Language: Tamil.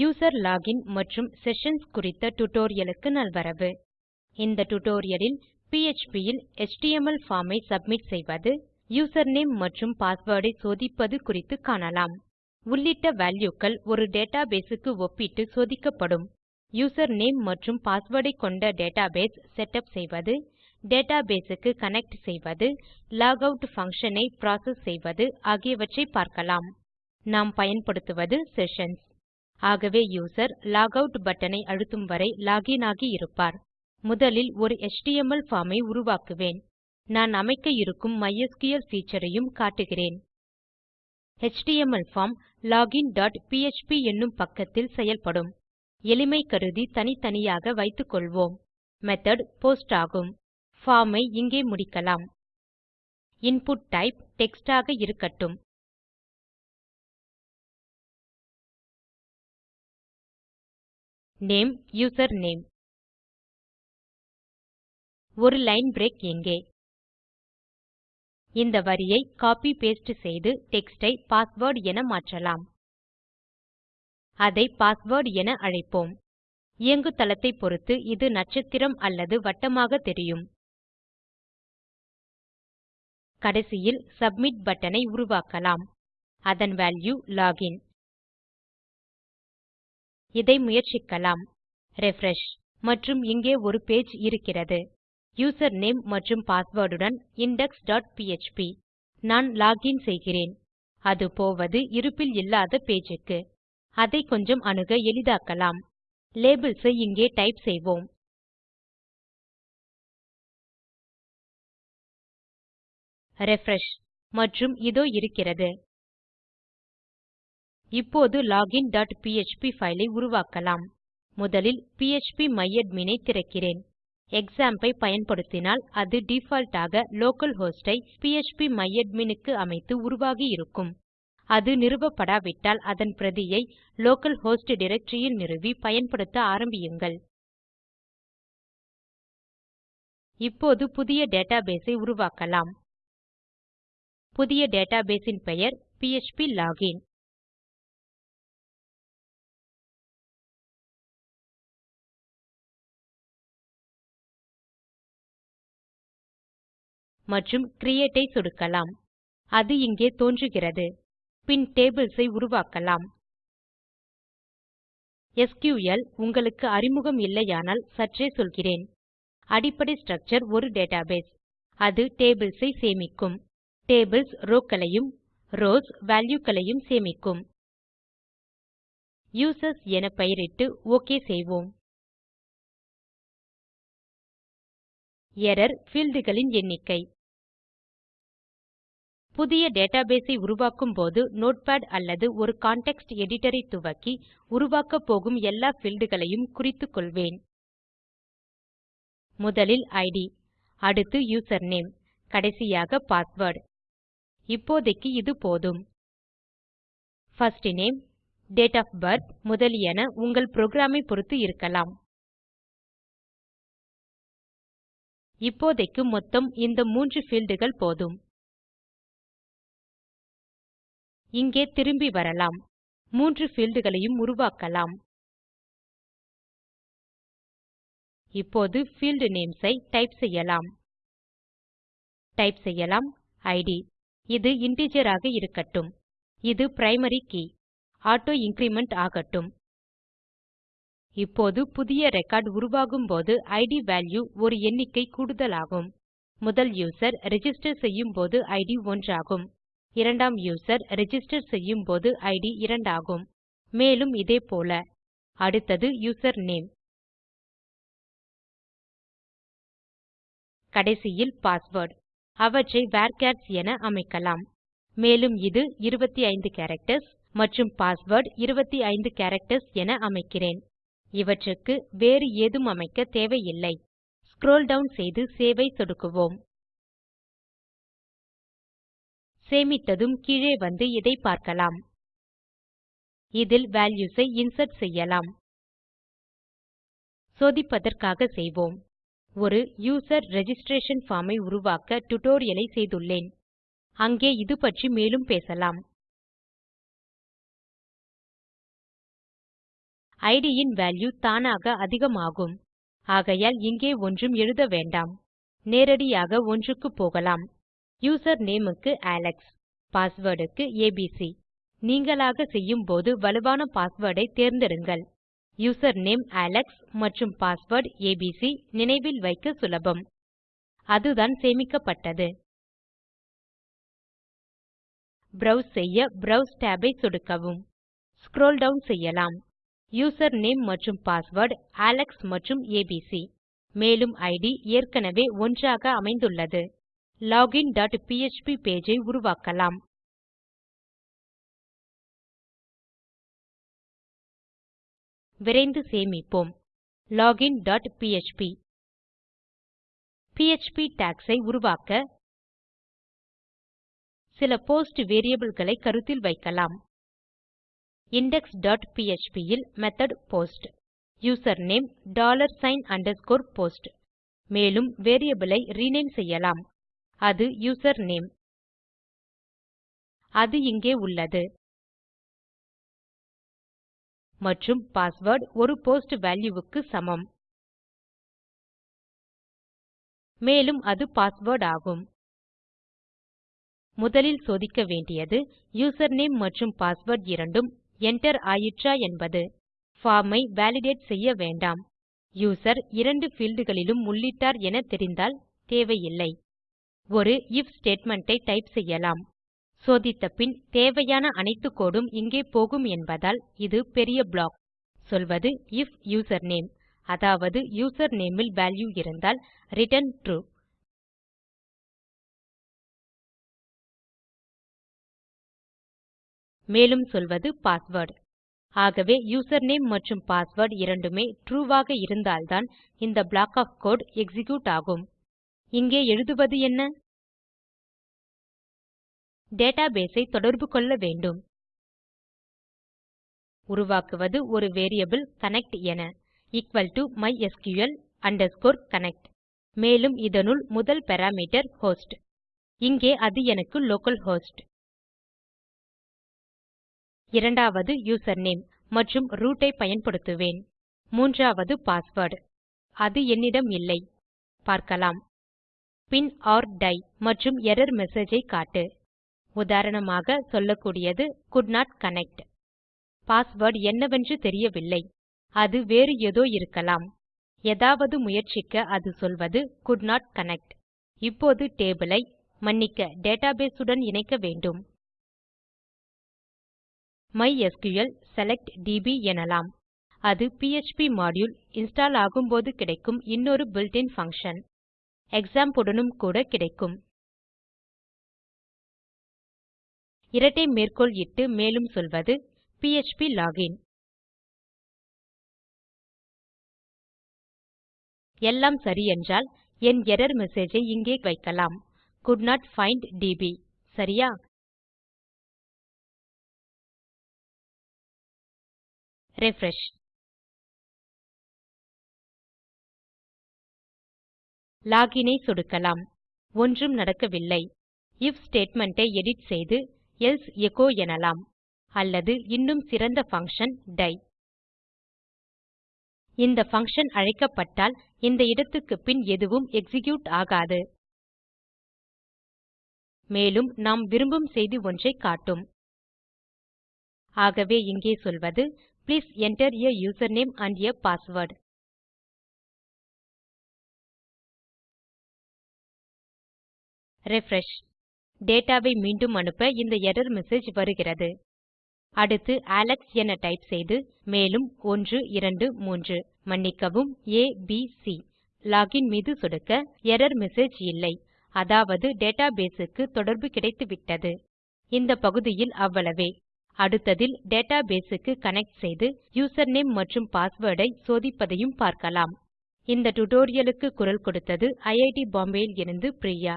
யூசர் லாகின் மற்றும் செஷன்ஸ் குறித்த டுடோரியலுக்கு நல்வரவு. இந்த டுடோரியலில் ல் பிஎச்பி இல் எச்டிஎம்எல் ஐ சப்மிட் செய்வது யூசர்நேம் மற்றும் பாஸ்வேர்டை சோதிப்பது குறித்து காணலாம். உள்ளிட்ட வேல்யூக்கள் ஒரு டேட்டாபேஸ் க்கு ஒப்பிட்டு சோதிக்கப்படும். யூசர்நேம் மற்றும் பாஸ்வேர்ட் கொண்ட டேட்டாபேஸ் செட்டப் செய்வது டேட்டாபேஸ் க்கு கனெக்ட் செய்வது லாகவுட் பங்ஷன் ஐ ப்ராசஸ் செய்வது ஆகியவற்றை பார்க்கலாம். நாம் பயன்படுத்துவது செஷன்ஸ் ஆகவே யூசர் லாகவுட் அவுட் பட்டனை அழுத்தும் வரை லாகின் ஆகி இருப்பார். முதலில் ஒரு HTML பார்ம் ஐ உருவாக்குவேன். நான் அமைக்க இருக்கும் மைஸ்கிள் ஃபீச்சரையும் ஐயும் காட்டுகிறேன். HTML form login dot PHP என்னும் பக்கத்தில் செயல்படும். எளிமை கருதி தனித்தனியாக வைத்துக்கொள்வோம் மெத்தோட் போஸ்ட் ஆகும். பார்ம் ஐ இங்கே முடிக்கலாம். இன்புட் டைப் டெக்ஸ்ட் ஆக இருக்கட்டும். நேம் யூசர்நேம் ஒரு லைன் பிரேக் எங்கே? இந்த வரியை காப்பி பாஸ்டே செய்து டெக்ஸ்ட் ஐ பாஸ்வேர்ட் என மாற்றலாம். அதை பாஸ்வேர்ட் என அழைப்போம். இயங்குதளத்தை பொறுத்து இது நட்சத்திரம் அல்லது வட்டமாக தெரியும். கடைசியில் சப்மிட் பட்டன் ஐ உருவாக்கலாம். அதன் வால்யூ லாகின் இதை முயற்சிக்கலாம். ரிஃப்ரெஷ் மற்றும் இங்கே ஒரு பேஜ் இருக்கிறது. யூசர்நேம் மற்றும் பாஸ்வேர்ட் உடன் இண்டெக்ஸ் டாட் பிஎச்பி நான் லாகின் செய்கிறேன். அது போவது இருப்பில் இல்லாத பேஜ் க்கு. அதை கொஞ்சம் அணுக எளிதாக்கலாம். லேபல்ஸ் ஐ இங்கே டைப் செய்வோம். ரிஃப்ரெஷ் மற்றும் இதோ இருக்கிறது. இப்போது லோகின் டாட் பிஎச்பி ஃபைலை உருவாக்கலாம். முதலில் phpமையாட்மின் ஐ திறக்கிறேன். க்ஸாம்ப் ஐ பயன்படுத்தினால் அது டிஃபால்ட் ஆக லோக்கல் ஹோஸ்ட் ஐ phpமையாட்மின் க்கு அமைத்து உருவாகி இருக்கும். அது நிறுவப்படாவிட்டால் அதன் பிரதியை லோக்கல் ஹோஸ்ட் டைரக்டரி ல் நிறுவி பயன்படுத்த ஆரம்பியுங்கள். இப்போது புதிய டேட்டாபேஸ் ஐ உருவாக்கலாம். புதிய டேட்டாபேஸ் ன் பெயர் பிஎச்பி லோகின் மற்றும் Create ஐ சொடுக்கலாம். அது இங்கே தோன்றுகிறது. பின் டேபிள்ஸ் ஐ உருவாக்கலாம். எஸ்கியூஎல் உங்களுக்கு அறிமுகம் இல்லையானால் சற்றே சொல்கிறேன். அடிப்படை ஸ்ட்ரக்சர் ஒரு டேட்டாபேஸ் அது டேபிள்ஸ் ஐ சேமிக்கும். டேபிள்ஸ் rowக்களையும் ரவ்ஸ் valueகளையும் சேமிக்கும். யூசர்ஸ் என பெயரிட்டு ஒக் செய்வோம். எர்ரர் fieldகளின் எண்ணிக்கை. புதிய டேட்டாபேஸ் ஐ உருவாக்கும் போது நோட்பாட் அல்லது ஒரு கான்டெக்ஸ்ட் எடிட்டர் ஐ துவக்கி உருவாக்கப் போகும் எல்லா fieldகளையும் குறித்துக்கொள்வேன் முதலில் இட் அடுத்து யூசர்நேம் கடைசியாக பாஸ்வேர்ட் இப்போதைக்கு இது போதும். First name date of birth முதலியன உங்கள் புரோகிராம் ஐ இருக்கலாம். இப்போதைக்கு மொத்தம் இந்த மூன்று fieldகள் போதும். இங்கே திரும்பி வரலாம். மூன்று fieldகளையும் உருவாக்கலாம். இப்போது field names ஐ டைப் செய்யலாம். டைப் செய்யலாம். Id இது integer ஆக இருக்கட்டும். இது பிரைமரி கீ ஆட்டோ இன்கிரிமெண்ட் ஆகட்டும். இப்போது புதிய ரெக்கார்ட் உருவாகும் போது இட் வால்யூ ஒரு எண்ணிக்கை கூடுதலாகும். முதல் யூசர் ரிஜிஸ்டர் செய்யும் போது ஐடி 1 ஆகும் இரண்டாம் யூசர் ரெஜிஸ்டர் செய்யும் போது ஐடி 2 ஆகும் மேலும் இதே போல. அடுத்தது யூசர் நேம் கடைசியில் பாஸ்வேர்ட் அவற்றை வர்ச்சர்ஸ் என அமைக்கலாம். மேலும் இது 25 கேரக்டர்ஸ் மற்றும் பாஸ்வேர்ட் 25 கேரக்டர்ஸ் என அமைக்கிறேன். இவற்றுக்கு வேறு ஏதும் அமைக்க தேவையில்லை. ஸ்க்ரோல் டவுன் செய்து சேவ் ஐ சொடுக்குவோம். சேமித்ததும் கீழே வந்து இதை பார்க்கலாம். இதில் values ஐ இன்சர்ட் செய்யலாம். சோதிப்பதற்காக செய்வோம். ஒரு யூசர் ரிஜிஸ்ட்ரேஷன் பார்ம் ஐ உருவாக்க tutorial ஐ செய்துள்ளேன். அங்கே இது பற்றி மேலும் பேசலாம். id இன் வால்யூ தானாக அதிகமாகும். ஆகையால் இங்கே ஒன்றும் எழுத வேண்டாம். நேரடியாக ஒன்றுக்கு போகலாம். யூசர் நேம் க்கு அலெக்ஸ் பாஸ்வேர்ட் க்கு ஏபிசி. நீங்களாக செய்யும்போது வலுவான பாஸ்வேர்டை தேர்ந்தெடுங்கள். யூசர் நேம் அலெக்ஸ் மற்றும் பாஸ்வேர்ட் ஏபிசி நினைவில் வைக்க சுலபம். அதுதான் சேமிக்கப்பட்டது. ப்ரோவ்ஸ் செய்ய ப்ரோவ்ஸ் tab ஐ சொடுக்கவும். ஸ்க்ரோல் டவுன் செய்யலாம். யூசர் நேம் மற்றும் பாஸ்வேர்ட் அலெக்ஸ் மற்றும் ஏபிசி. மேலும் ஐடி ஏற்கனவே ஒன்றாக அமைந்துள்ளது. லோகின் டாட் பிஎச்பி பேஜ் ஐ உருவாக்கலாம். விரைந்து சேமிப்போம். Login dot PHP PHP docs ஐ உருவாக்க சில போஸ்ட் வேரியபிள்களை கருத்தில் வைக்கலாம். இண்டெக்ஸ் டாட் பிஎச்பி இல் method post username dollar sign underscore post மேலும் வேரியபிள் ஐ ரினேம் செய்யலாம். அது யூசர்நேம். அது இங்கே உள்ளது. மற்றும் பாஸ்வேர்ட் ஒரு போஸ்ட் வால்யூ க்கு சமம். மேலும் அது பாஸ்வேர்ட் ஆகும். முதலில் சோதிக்க வேண்டியது யூசர்நேம் மற்றும் பாஸ்வேர்ட் இரண்டும் enter ஆயிற்றா என்பது. பார்ம் ஐ வாலிடேட் செய்ய வேண்டாம். யூசர் இரண்டு fieldகளிலும் உள்ளிட்டார் என தெரிந்தால் தேவையில்லை. ஒரு if statement ஐ டைப் செய்யலாம். சோதித்த பின் தேவையான அனைத்து கோடும் இங்கே போகும் என்பதால் இது பெரிய ப்ளாக் சொல்வது if யூசர்நேம் அதாவது யூசர்நேம் ல் வால்யூ இருந்தால் ரிட்டர்ன் ட்ரூ மேலும் சொல்வது பாஸ்வேர்ட் ஆகவே யூசர்நேம் மற்றும் பாஸ்வேர்ட் இரண்டுமே ட்ரூ ஆக இருந்தால்தான் இந்த ப்ளாக் ஒஃப் கோடு எக்ஸிக்யூட் ஆகும். இங்கே எழுதுவது என்ன? டேட்டாபேஸ் ஐ தொடர்பு கொள்ள வேண்டும். உருவாக்குவது ஒரு வேரியபிள் கனெக்ட் என. equal to mysql connect. மேலும் இதனுள் முதல் பாராமீட்டர் ஹோஸ்ட். இங்கே அது எனக்கு லோக்கல் ஹோஸ்ட் இரண்டாவது யூசர்நேம் மற்றும் ரூட் ஐ பயன்படுத்துவேன். மூன்றாவது பாஸ்வேர்ட் அது என்னிடம் இல்லை. பார்க்கலாம். பின் ஒர் டை மற்றும் எரர் மெசேஜ் ஐ காட்டு. உதாரணமாக சொல்லக்கூடியது could not கனெக்ட் பாஸ்வேர்ட் என்னவென்று தெரியவில்லை. அது வேறு ஏதோ இருக்கலாம். ஏதாவது முயற்சிக்க அது சொல்வது could not கனெக்ட் இப்போது டேபிள் ஐ மன்னிக்க டேட்டாபேஸ் உடன் இணைக்க வேண்டும். மைஸ்கிள் செலக்ட் டிபி எனலாம். அது பிஎச்பி மாடியூல் இன்ஸ்டால் ஆகும்போது கிடைக்கும் இன்னொரு built-in பங்ஷன் க்ஸாம்ப் உடனும் கூட கிடைக்கும். இரட்டை மேற்கோள் இட்டு மேலும் சொல்வது பிஎச்பி லோகின் எல்லாம் சரி என்றால் என் எர்ரர் மெசேஜ் ஐ இங்கே வைக்கலாம். கோல்ட் நோட் பைண்ட் டிபி சரியா? ரிஃப்ரெஷ் லோகின் ஐ சொடுக்கலாம். ஒன்றும் நடக்கவில்லை. if ஸ்டேட்மெண்ட் ஐ எடிட் செய்து எல்சே எச்சோ எனலாம். அல்லது இன்னும் சிறந்த பங்ஷன் டை இந்த பங்ஷன் அழைக்கப்பட்டால் இந்த இடத்துக்கு பின் எதுவும் எக்ஸிக்யூட் ஆகாது. மேலும் நாம் விரும்பும் செய்தி ஒன்றை காட்டும். ஆகவே இங்கே சொல்வது please enter a username and a password refresh. டேட்டாவை மீண்டும் அனுப்ப இந்த எரர் மெசேஜ் வருகிறது. அடுத்து அலெக்ஸ் என டைப் செய்து மேலும் 123 மன்னிக்கவும் ஏபிசி லாகின் மீது சொடுக்க எரர் மெசேஜ் இல்லை. அதாவது டேட்டாபேஸுக்கு தொடர்பு கிடைத்துவிட்டது. இந்த பகுதியில் அவ்வளவே. அடுத்ததில் டேட்டாபேஸுக்கு கனெக்ட் செய்து யூசர்நேம் மற்றும் பாஸ்வேர்டை சோதிப்பதையும் பார்க்கலாம். இந்த டுடோரியலுக்கு குரல் கொடுத்தது ஐஐடி பாம்பே இருந்து பிரியா.